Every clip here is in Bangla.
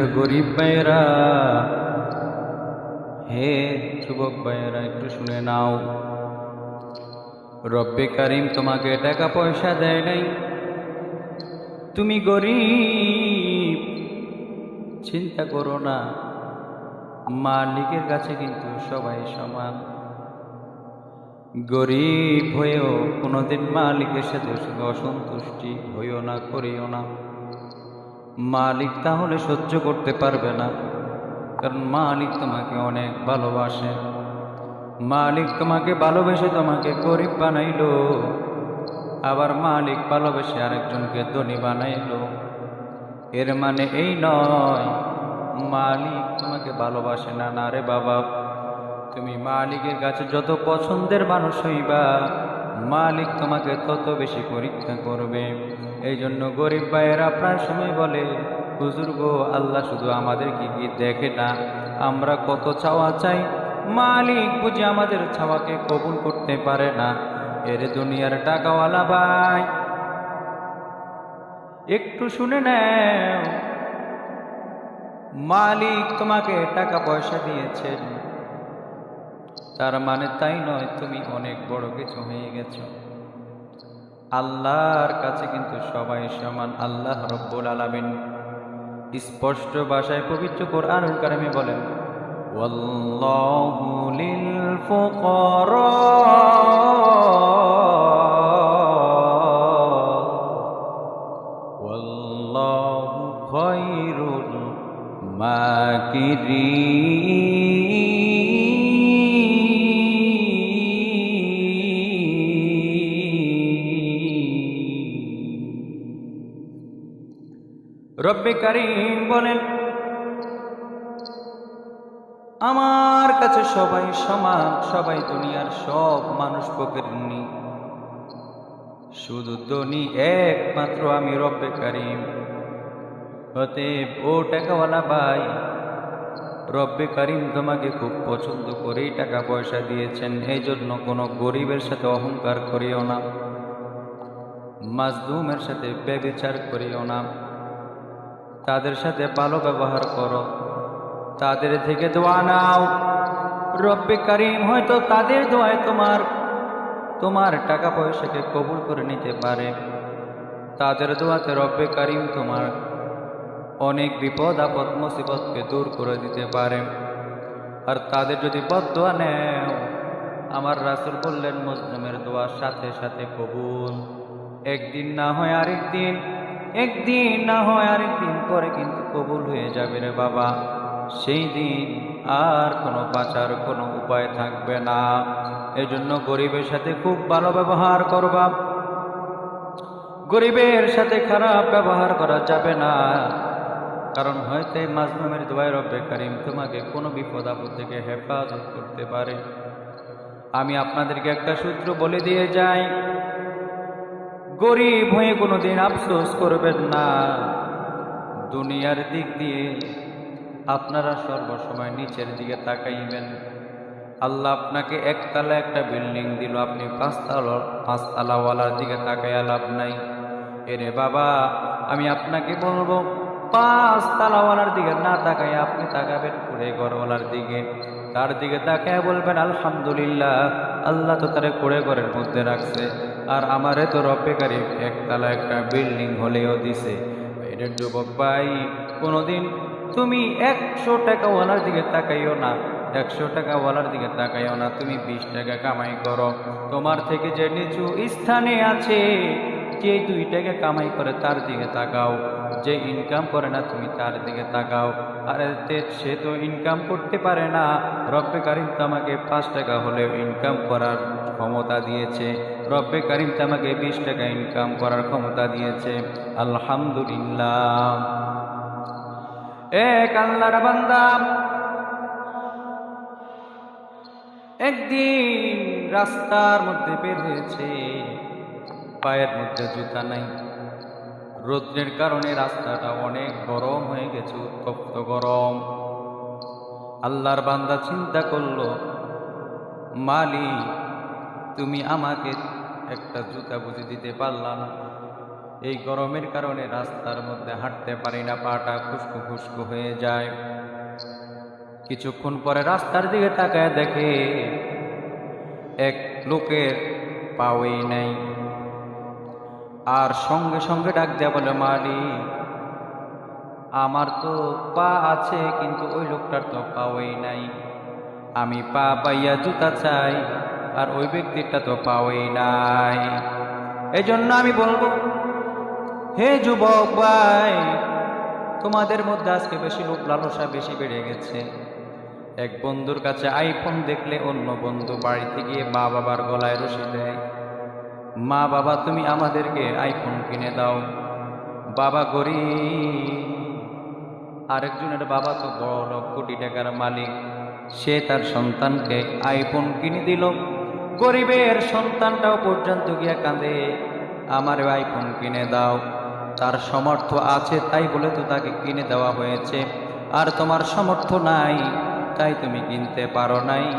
গরিব ভাইয়েরা, হে যুবক ভাইয়েরা, একটু শুনে নাও। রব্বে কারিম তোমাকে টাকা পয়সা দেয় নাই। তুমি গরিব, চিন্তা করো না। মালিকের কাছে কিন্তু সবাই সমান। গরিব হয়েও কোনোদিন মালিকের সাথে অসন্তুষ্টি হইও না, করিও না। মালিক তাহলে সহ্য করতে পারবে না। কারণ মালিক তোমাকে অনেক ভালোবাসে। মালিক তোমাকে ভালোবেসে তোমাকে গরিব বানাইলো। আবার মালিক ভালোবেসে আরেকজনকে ধনী বানাইলো। এর মানে এই নয়, মালিক তোমাকে ভালোবাসে না না রে বাবা। তুমি মালিকের কাছে যত পছন্দের মানুষ হইবা, মালিক তোমাকে তত বেশি পরীক্ষা করবে। এই জন্য গরিব ভাইয়েরা প্রায় সময় বলে, হুজুর গো, আল্লাহ শুধু আমাদের কি দেখে না, আমরা কত চাওয়া চাই। মালিক বুঝি আমাদের ছাওয়াকে কবুল করতে পারে না। এর দুনিয়ার টাকাওয়ালা ভাই, একটু শুনে নাও। মালিক তোমাকে টাকা পয়সা দিয়েছেন। তার মানে তাই নয়, তুমি অনেক বড় কিছু হয়ে গেছো। আল্লাহর কাছে কিন্তু সবাই সমান আল্লাহ রব্বুল আলামিন। স্পষ্ট ভাষায় পবিত্র কোরআনুল কারিমে বলেন ফুকারা ওয়াল্লাহু খায়রুল রব্বে কারিম বলেন, আমার কাছে সবাই সমান, সবাই দুনিয়ার সব মানুষ পকেটনি শুধু ধনী একমাত্র আমি রব্বে কারিম। হতে ও টাকাওয়ালা ভাই, রব্বে কারিম তোমাকে খুব পছন্দ করেই টাকা পয়সা দিয়েছেন এই জন্য কোনো গরিবের সাথে অহংকার করিও না মাজদুমের সাথে ব্যবিচার করিও না। তাদের সাথে ভালো ব্যবহার করো। তাদের থেকে দোয়া নাও। রব্বে কারিম হয়তো তাদের দোয়ায় তোমার তোমার টাকা পয়সাকে কবুল করে নিতে পারে। তাদের দোয়াতে রব্বে কারিম তোমার অনেক বিপদ, আপদ, মুসিবতকে দূর করে দিতে পারে। আর তাদের যদি পদ দোয়া নেও, আমার রাসুল বললেন, মুসলিমের দোয়ার সাথে সাথে কবুল। একদিন না হয় আরেক দিন একদিন না হয় আরেক দিন পরে কিন্তু কবুল হয়ে যাবে রে বাবা। সেই দিন আর কোনো বাঁচার কোনো উপায় থাকবে না। এজন্য গরিবের সাথে খুব ভালো ব্যবহার করবা। গরিবের সাথে খারাপ ব্যবহার করা যাবে না। কারণ হয়তো এই মাজলুমের দোয়াই রব্বে কারিম তোমাকে কোনো বিপদ আপদ থেকে হেফাজত করতে পারে। আমি আপনাদেরকে একটা সূত্র বলে দিয়ে যাই। গরিব হয়ে কোনোদিন আফসোস করবেন না। দুনিয়ার দিক দিয়ে আপনারা সর্বসময় নিচের দিকে তাকাইবেন। আল্লাহ আপনাকে একতলা একটা বিল্ডিং দিল, আপনি পাঁচতলা, পাঁচতলাওয়ালার দিকে তাকাইয়া লাভ নাই। এরে বাবা, আমি আপনাকে বলব পাঁচ তালাওয়ালার দিকে না তাকাই আপনি তাকাবেন কুড়ে ঘরওয়ালার দিকে। তার দিকে তাকায় বলবেন, আলহামদুলিল্লাহ, আল্লাহ তো তারে কুড়ে ঘরের মধ্যে রাখছে। আর আমারে তো রব্বেকারী একতলা একটা বিল্ডিং হলেও দিছে। এটার যুবক ভাই, কোনোদিন তুমি একশো টাকাওয়ালার দিকে তাকাইও না, একশো টাকাওয়ালার দিকে তাকাইও না, তুমি বিশ টাকা কামাই করো। তোমার থেকে যে নিচু স্থানে আছে, যে দুই টাকা কামাই করে তার দিকে তাকাও। যে ইনকাম করে না, তুমি তার দিকে তাকাও। আর সে তো ইনকাম করতে পারে না। রব্বে কারিম তামাকে পাঁচ টাকা হলেও ইনকাম করার ক্ষমতা দিয়েছে। রব্বে কারিম তামাকে বিশ টাকা ইনকাম করার ক্ষমতা দিয়েছে। আলহামদুলিল্লাহ। এক আল্লাহর বান্দা একদিন রাস্তার মধ্যে বের হয়েছে। পায়ের মধ্যে জুতা নাই। রৌদ্রের কারণে রাস্তাটা অনেক গরম হয়ে গেছে, উত্তপ্ত গরম। আল্লাহর বান্দা চিন্তা করল মালি তুমি আমাকে একটা জুতা বুঝে দিতে পারলা না। এই গরমের কারণে রাস্তার মধ্যে হাঁটতে পারি না, পাটা খুশকু খুশকু হয়ে যায়। কিছুক্ষণ পরে রাস্তার দিকে তাকায় দেখে এক লোকের পাওই নাই। আর সঙ্গে সঙ্গে ডাক দেয়া বলে মালিক আমার তো পা আছে, কিন্তু ওই লোকটার তো পাওয়াই নাই। আমি পা পাইয়া জুতা চাই, আর ওই ব্যক্তিটা তো পাওয়াই নাই। এজন্য আমি বলব, হে যুবক ভাই, তোমাদের মধ্যে আজকে বেশি লোক লালসা বেশি বেড়ে গেছে। এক বন্ধুর কাছে আইফোন দেখলে অন্য বন্ধু বাড়িতে গিয়ে মা বাবার গলায় রশি দেয়। মা বাবা, তুমি আমাদেরকে আইফোন কিনে দাও। বাবা গরিব। আরেকজনের বাবা তো বড় লোক, কোটি টাকার মালিক। সে তার সন্তানকে আইফোন কিনে দিল। গরিবের সন্তানটাও পর্যন্ত গিয়া কাঁদে। আমার আইফোন কিনে দাও। তার সমর্থ আছে, তাই বলে তো তাকে কিনে দেওয়া হয়েছে। আর তোমার সমর্থ নাই, তাই তুমি কিনতে পারো নাই।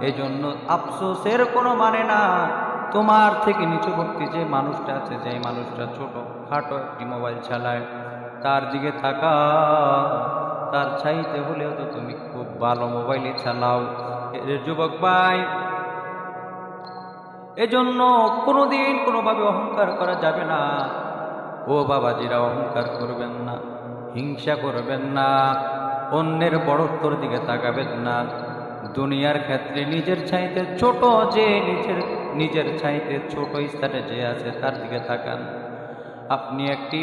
এজন্য আফসোসের কোনো মানে না। তোমার থেকে নিচুবর্তী যে মানুষটা আছে যে মানুষটা ছোট, খাটো একটি মোবাইল চালায়, তার দিকে থাকা, তার চাইতে হলেও তো তুমি খুব ভালো মোবাইলে চালাও। যুবক ভাই, এজন্য কোনোদিন কোনোভাবে অহংকার করা যাবে না। ও বাবাজিরা, অহংকার করবেন না, হিংসা করবেন না, অন্যের বড়ত্বর দিকে তাকাবেন না। দুনিয়ার ক্ষেত্রে নিজের চাইতে ছোট যে নিজের নিজের চাইতে ছোট স্থানে যে আছে, তার দিকে তাকান। আপনি একটি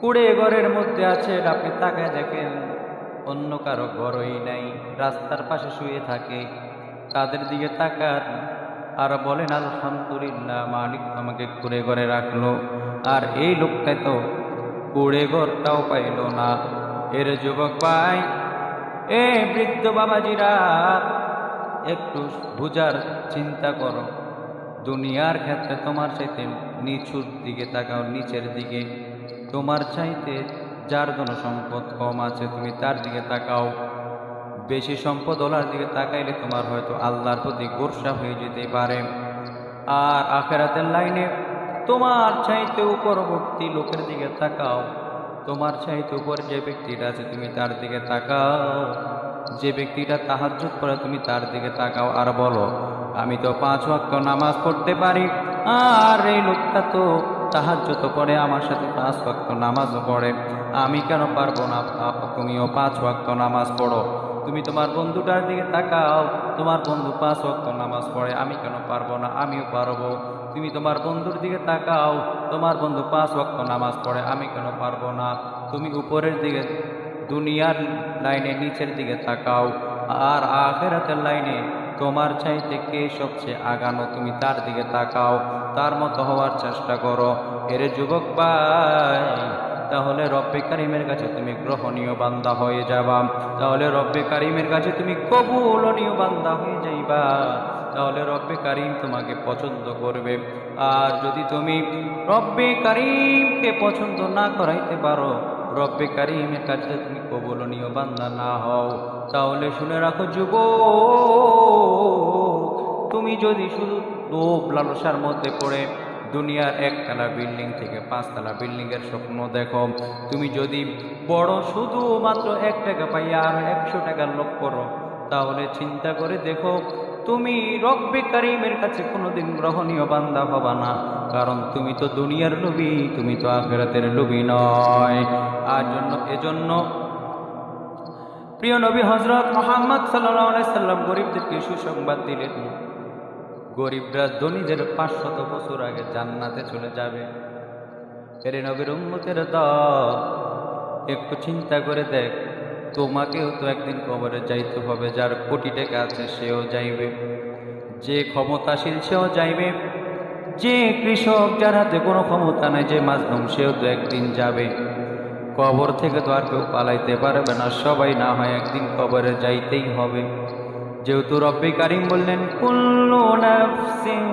কুড়ে ঘরের মধ্যে আছেন, আপনি তাকায় দেখেন অন্য কারও ঘরই নাই, রাস্তার পাশে শুয়ে থাকে। তাদের দিকে তাকান, আর বলেন, আলহামদুলিল্লাহ, মালিক আমাকে কুড়ে ঘরে রাখল, আর এই লোকটা তো কুড়ে ঘরটাও পাইল না। এর যুবক ভাই, এ বৃদ্ধ বাবাজিরা একটু বুঝার চিন্তা করো। দুনিয়ার ক্ষেত্রে তোমার চাইতে নিচুর দিকে তাকাও, নিচের দিকে। তোমার চাইতে যার জন্য সম্পদ কম আছে, তুমি তার দিকে তাকাও। বেশি সম্পদ ওলার দিকে তাকাইলে তোমার হয়তো আল্লাহর প্রতি গোর্সা হয়ে যেতে পারে। আর আখেরাতের লাইনে, তোমার চাইতে উপরবর্তী লোকের দিকে তাকাও। তোমার চাইতে উপর যে ব্যক্তিটা আছে, তুমি তার দিকে তাকাও। যে ব্যক্তিটা তাহাজ্জুদ করে, তুমি তার দিকে তাকাও আর বলো, আমি তো পাঁচ ওয়াক্ত নামাজ পড়তে পারি, আর এই লোকটা তো তাহাজ্জুদ পড়ে আমার সাথে পাঁচ ওয়াক্ত নামাজও পড়ে। আমি কেন পারব না? তুমিও পাঁচ ওয়াক্ত নামাজ পড়ো। তুমি তোমার বন্ধুটার দিকে তাকাও, তোমার বন্ধু পাঁচ ওয়াক্ত নামাজ পড়ে, আমি কেন পারব না? আমিও পারব। তুমি তোমার বন্ধুর দিকে তাকাও, তোমার বন্ধু পাঁচ ওয়াক্ত নামাজ পড়ে, আমি কেন পারব না? তুমি উপরের দিকে দুনিয়ার লাইনে, নিচের দিকে তাকাও। আর আখেরাতের লাইনে তোমার চাইতে কে সবচেয়ে আগানো? তুমি তার দিকে তাকাও, তার মতো হওয়ার চেষ্টা করো। এর যুবক ভাই, তাহলে রব্বে কারিমের কাছে তুমি গ্রহণীয় বান্দা হয়ে যাবা। তাহলে রব্বে কারিমের কাছে তুমি কবুলনীয় বান্দা হয়ে যাইবা। তাহলে রব্বে কারিম তোমাকে পছন্দ করবে। আর যদি তুমি রব্বে কারিমকে পছন্দ না করাইতে পারো রব্বে কারিমের কাছে তুমি কবলনীয় বান্দা না হও। তাহলে শুনে রাখো যুব তুমি যদি শুধু লোভ লালসার মধ্যে পড়ে দুনিয়ার একতলা বিল্ডিং থেকে পাঁচতলা বিল্ডিংয়ের স্বপ্ন দেখো, তুমি যদি বড় শুধুমাত্র এক টাকা পাইয়া আর একশো টাকার লোভ করো, তাহলে চিন্তা করে দেখো তুমি রব্বে কারিমের কাছে কোনোদিন গ্রহণীয় বান্দা হবা না। কারণ তুমি তো দুনিয়ার লোভী তুমি তো আখেরাতের লোভী নয়। আর জন্য, এজন্য প্রিয় নবী হজরত মোহাম্মদ সাল্লাহ সাল্লাম গরিবদেরকে সুসংবাদ দিলেন। গরিবরা ধনীদের পাঁচশত বছর আগে জান্নাতে চলে যাবে। এর নবীর উম্মতের দল, একটু চিন্তা করে দেখ। তোমাকেও তো একদিন কবরে যাইতে হবে, যার কোটি টাকা আছে সেও যাইবে। যে ক্ষমতাশীল সেও যাইবে। যে কৃষক যার হাতে কোনো ক্ষমতা নেই, যে মাজলুম সেও তো একদিন যাবে। কবর থেকে তো আর কেউ পালাইতে পারবে না, সবাই না হয় একদিন কবরে যাইতেই হবে। যেহেতু রব্বি কারিম বললেন, কুল্লু নাফসিন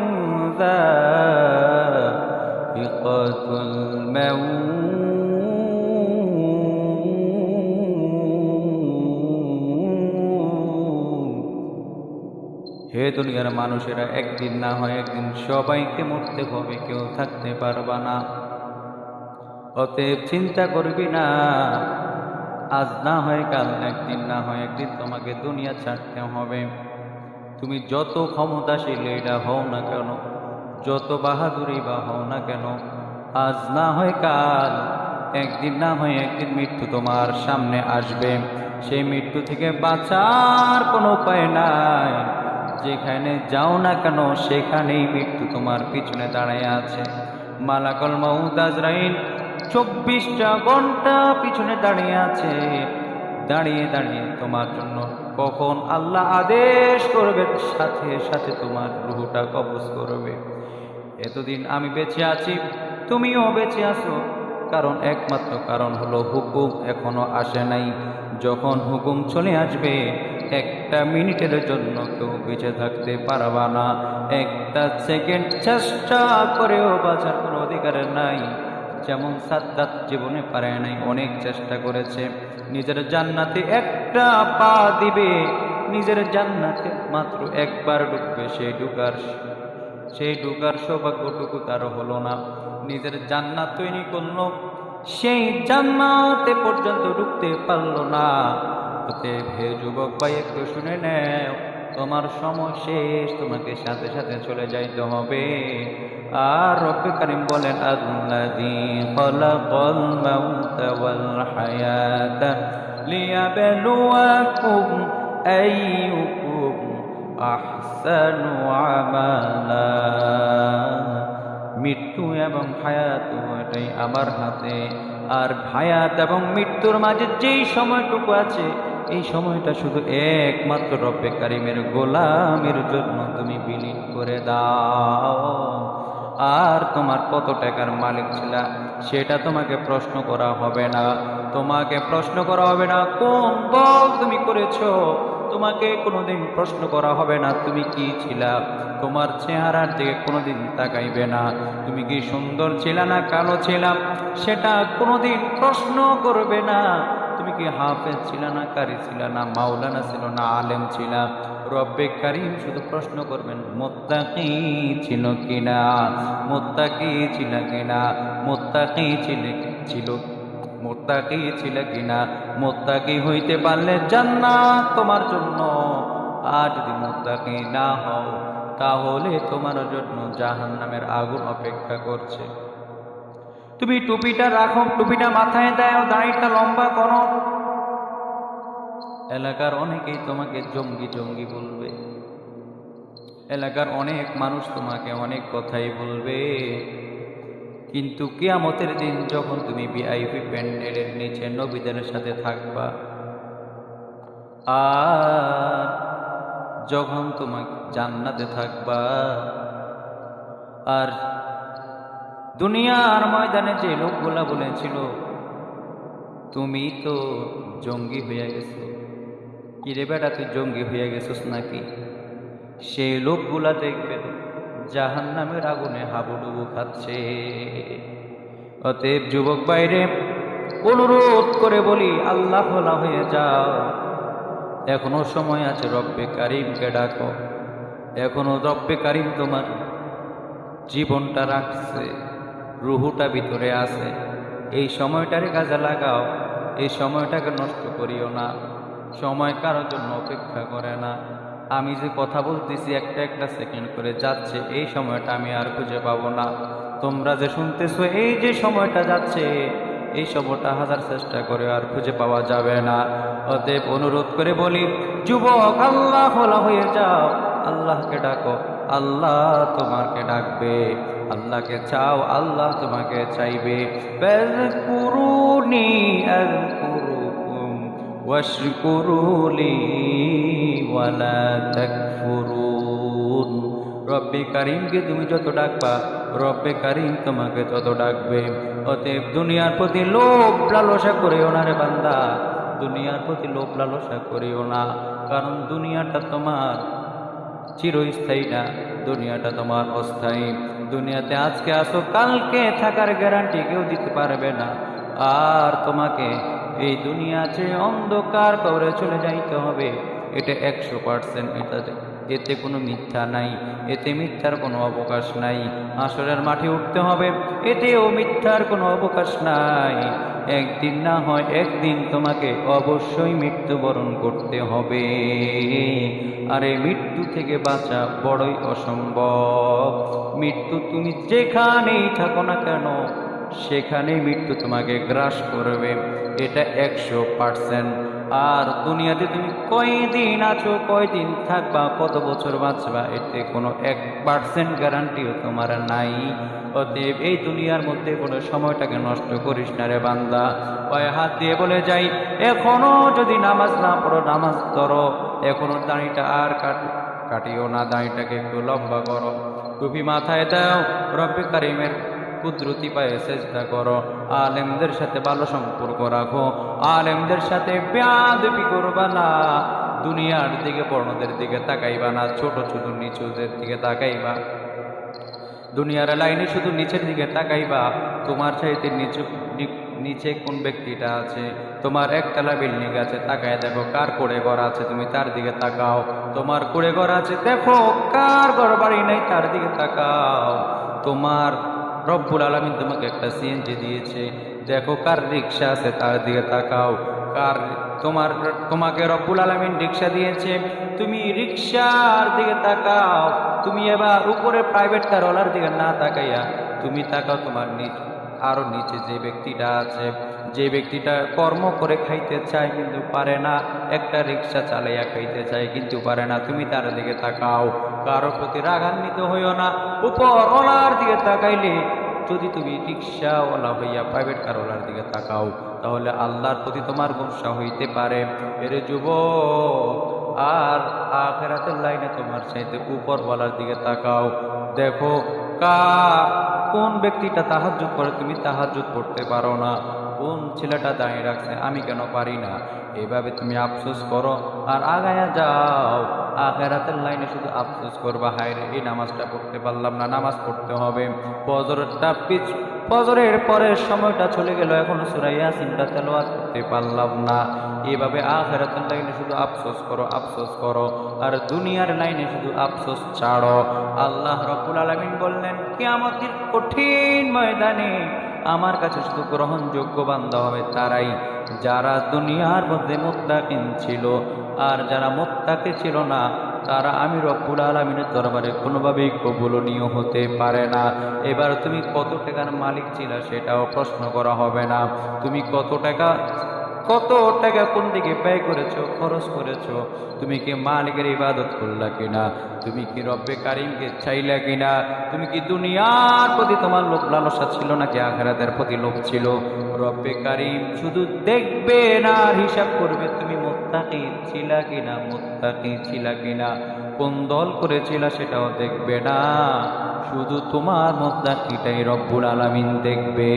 দুনিয়ার মানুষেরা একদিন না হয় একদিন সবাইকে মরতে হবে, কেউ থাকতে পারবা না। অতএব চিন্তা করবি না, আজ না হয় কাল একদিন না হয় একদিন তোমাকে দুনিয়া ছাড়তে হবে। তুমি যত ক্ষমতাশীল এটা হও না কেন, যত বাহাদুরি বা হও না কেন, আজ না হয় কাল একদিন না হয় একদিন মৃত্যু তোমার সামনে আসবে। সেই মৃত্যু থেকে বাঁচার কোনো উপায় নাই। যেখানে যাও না কেন, সেখানেই মৃত্যু তোমার পিছনে দাঁড়ায় আছে। মালাকল মাউদ আজরাইল চব্বিশটা ঘণ্টা পিছনে দাঁড়িয়ে আছে। দাঁড়িয়ে দাঁড়িয়ে তোমার জন্য কখন আল্লাহ আদেশ করবে, সাথে সাথে তোমার রুহুটা কবজ করবে। এতদিন আমি বেঁচে আছি, তুমিও বেঁচে আছো। কারণ একমাত্র কারণ হলো হুকুম এখনও আসে নাই। যখন হুকুম চলে আসবে, একটা মিনিটের জন্য কেউ বেঁচে থাকতে পারবা না। একটা সেকেন্ড চেষ্টা করেও বাঁচার কোনো অধিকার নাই। যেমন সাদ্দাত জীবনে পারে নাই, অনেক চেষ্টা করেছে। নিজের জান্নাতে একটা পা দিবে, নিজের জান্নাতে মাত্র একবার ঢুকবে সেই ঢুকার সেই ঢুকার সৌভাগ্যটুকু তার হলো না। নিজের জান্নাত তৈরি করল সেই জান্নাতে পর্যন্ত ঢুকতে পারল না। হতে হে যুবক ভাই, একটু শুনে নেও, তোমার সময় শেষ, তোমাকে সাথে সাথে চলে যাইতে হবে। আর রব্বে কারিম বলেন, আল্লাযী খালাকাল মাউতা ওয়াল হায়াতা লিয়াবলুয়াকুম আইয়ুকুম আহসানু আমালা। মৃত্যু এবং হায়াত এটাই আমার হাতে। আর হায়াত এবং মৃত্যুর মাঝে যেই সময়টুকু আছে, এই সময়টা শুধু একমাত্র রব্বে কারিমের গোলামের জন্য তুমি বিলীন করে দাও। আর তোমার কত টাকার মালিক ছিল, সেটা তোমাকে প্রশ্ন করা হবে না। তোমাকে প্রশ্ন করা হবে না, কোন বল তুমি করেছ? তোমাকে কোনোদিন প্রশ্ন করা হবে না, তুমি কি ছিলা? তোমার চেহারার দিকে কোনোদিন তাকাইবে না। তুমি কি সুন্দর ছিলা না কালো ছিলাম সেটা কোনোদিন প্রশ্ন করবে না। তুমি কি হাফেজ ছিল না কারি ছিল না মাওলানা ছিল না আলেম ছিল? রব্বে কারিম শুধু প্রশ্ন করবেন, মোত্তাকি ছিল কিনা? মোত্তাকি ছিল কিনা? মোত্তাকি ছিল ছিল মোত্তাকি ছিল কিনা? মোত্তাকি হইতে পারলে জান্নাত তোমার জন্য। আর যদি মোত্তাকি না হও, তাহলে তোমার জন্য জাহান নামের আগুন অপেক্ষা করছে। তুমি টুপিটা রাখো, টুপিটা মাথায় দাও, দাড়িটা লম্বা করো। এলাকার অনেকেই তোমাকে জঙ্গি জঙ্গি বলবে। এলাকার অনেক মানুষ তোমাকে অনেক কথাই বলবে। কিন্তু কিয়ামতের দিন যখন তুমি ভিআইপি প্যান্ডেলের নিচে নবীদের সাথে থাকবা, আর যখন তোমাকে জান্নাতে থাকবা, আর দুনিয়ার ময়দানে যে লোকগুলা বলেছিল, তুমি তো জঙ্গি হয়ে গেছো। কিরে বেটা, তুই জঙ্গি হয়ে গেছিস নাকি? সেই লোকগুলা দেখবেন জাহান নামের আগুনে হাবুডুবু খাচ্ছে। অতএব যুবক বাইরে অনুরোধ করে বলি, আল্লাহ ভোলা হয়ে যাও। এখনও সময় আছে, রব্বে কারিমকে ডাকো। এখনও রব্বে কারিম তোমার জীবনটা রাখছে, রুহুটা ভিতরে আছে। এই সময়টারে কাজে লাগাও, এই সময়টাকে নষ্ট করিও না। সময় কারোর জন্য অপেক্ষা করে না। আমি যে কথা বলতেছি একটা একটা সেকেন্ড করে যাচ্ছে, এই সময়টা আমি আর খুঁজে পাবো না। তোমরা যে শুনতেছো, এই যে সময়টা যাচ্ছে, এই সময়টা হাজার চেষ্টা করে আর খুঁজে পাওয়া যাবে না। অতএব অনুরোধ করে বলি, যুবক, আল্লাহ হলা হয়ে যাও। আল্লাহকে ডাকো, আল্লাহ তোমাকে ডাকবে। আল্লাহকে চাও, আল্লাহ তোমাকে চাইবে। কুরুনি আযকুরুকুম ওয়াশকুরুলি ওয়ালা তাকফুরুন। রব্বে কারিমকে তুমি যত ডাকবা, রব্বে কারিম তোমাকে তত ডাকবে। অতএব দুনিয়ার প্রতি লোভ লালসা করেও না রে বান্দা, দুনিয়ার প্রতি লোভ লালসা করিও না। কারণ দুনিয়াটা তোমার চিরস্থায়ী না, দুনিয়াটা তোমার অস্থায়ী। দুনিয়াতে আজকে আসো, কালকে থাকার গ্যারান্টি কেউ দিতে পারবে না। আর তোমাকে এই দুনিয়াতে অন্ধকার করে চলে যাইতে হবে। এটা একশো পার্সেন্ট এটা এতে কোনো মিথ্যা নাই, এতে মিথ্যার কোনো অবকাশ নাই। আসরের মাঠে উঠতে হবে, এতেও মিথ্যার কোনো অবকাশ নাই। একদিন না হয় একদিন তোমাকে অবশ্যই মৃত্যুবরণ করতে হবে। আরে মৃত্যু থেকে বাঁচা বড়ই অসম্ভব। মৃত্যু তুমি যেখানেই থাকো না কেন, সেখানেই মৃত্যু তোমাকে গ্রাস করবে। এটা একশো পার্সেন্ট। আর দুনিয়াতে তুমি কয়দিন আছো, কয়দিন থাকবা, কত বছর বাঁচবা, এতে কোনো এক পার্সেন্ট গ্যারান্টিও তোমার নাই। অতএব এই দুনিয়ার মধ্যে কোনো সময়টাকে নষ্ট করিস না রে বান্দা। পায়ে হাত দিয়ে বলে যাই, এখনও যদি নামাজ না পড়ো, নামাজ ধরো। এখনও দাঁড়িটা আর কাট কাটিও না, দাঁড়িটাকে একটু লম্বা করো। টুপি মাথায় দাও, রব্বে কারিমের কুদরতি পায়ে চেষ্টা করো। আলেমদের সাথে ভালো সম্পর্ক রাখো। আলেমদের সাথে বেয়াদবি করবা না। দুনিয়ার দিকে বর্ণদের দিকে তাকাইবা না। ছোট ছোট, নিচুদের দিকে তাকাইবা। দুনিয়ার লাইনে শুধু নিচের দিকে তাকাইবা। তোমার চাইতে নিচু, নিচে কোন ব্যক্তিটা আছে? তোমার একতলা বিল্ডিং আছে, তাকায় দেখো। কার করে ঘর আছে, তুমি তার দিকে তাকাও। তোমার করে ঘর আছে, দেখো। কার ঘর বাড়ি নাই, তার দিকে তাকাও। তোমার রব্বুল আলমিন তোমাকে একটা সিএনজি দিয়েছে। দেখো, কার রিক্সা আছে তার দিকে তাকাও। কার, তোমার, তোমাকে রব্বুল আলমিন রিক্সা দিয়েছে। তুমি রিক্সার দিকে তাকাও। তুমি এবার উপরে প্রাইভেট কারওয়ালার দিকে না তাকাইয়া তুমি তাকাও তোমার নিচ আরও নিচে যে ব্যক্তিটা আছে। যে ব্যক্তিটা কর্ম করে খাইতে চায় কিন্তু পারে না, একটা রিক্সা চালাইয়া খাইতে চায় কিন্তু পারে না। তুমি তার দিকে তাকাও। কারোর প্রতি রাগান্বিত হইও না। উপর ওলার দিকে তাকাইলে যদি তুমি রিক্সাওয়ালা হইয়া প্রাইভেট কারওয়ালার দিকে তাকাও, তাহলে আল্লাহর প্রতি তোমার গুসা হইতে পারে। এরে যুব আর আখেরাতের লাইনে তোমার চাইতে উপরওয়ালার দিকে তাকাও। দেখো, কা, কোন ব্যক্তিটা তাহাজ্জুদ করে তুমি তাহাজুদ করতে পারো না? কোন ছেলেটা দাঁড়িয়ে রাখছে, আমি কেন পারি না? এভাবে তুমি আফসোস করো আর আগায়া যাও। আখেরাতের লাইনে শুধু আফসোস করবা, হায় রে, এই নামাজটা পড়তে পারলাম না, নামাজ পড়তে হবে। ফজরটা পিছ ফজরের পরের সময়টা চলে গেল, এখন সুরাইয়া সিনটা তেলোয়াত করতে পারলাম না। এভাবে আখেরাতের লাইনে শুধু আফসোস করো আফসোস করো, আর দুনিয়ার লাইনে শুধু আফসোস ছাড়ো। আল্লাহ রব্বুল আলামিন বললেন, কিয়ামতের কঠিন ময়দানে আমার কাছে শুধু গ্রহণযোগ্য বান্ধা হবে তারাই, যারা দুনিয়ার মধ্যে মোত্তাকিন ছিল। আর যারা মোত্তাকে ছিল না, তারা আমি রব্বুল আলমিনের দরবারে কোনোভাবেই কবুলনীয় হতে পারে না। এবার তুমি কত টাকার মালিক ছিল সেটাও প্রশ্ন করা হবে না। তুমি কত টাকা কত টাকা কোন দিকে ব্যয় করেছ, খরচ করেছ, তুমি কি মালিকের ইবাদত করলা কিনা, তুমি কি রব্বে কারিমকে চাইলা কিনা, তুমি কি দুনিয়ার প্রতি তোমার লোভ লালসা ছিল নাকি আখেরাতের প্রতি লোভ ছিল? রব্বে কারিম শুধু দেখবে না হিসাব করবে তুমি মোত্তাকি ছিলা কিনা, মোত্তাকি ছিলা কিনা। কোন দল করেছিলা সেটাও দেখবে না, শুধু তোমার মোত্তাকিটাই রব্বুল আলামিন দেখবে।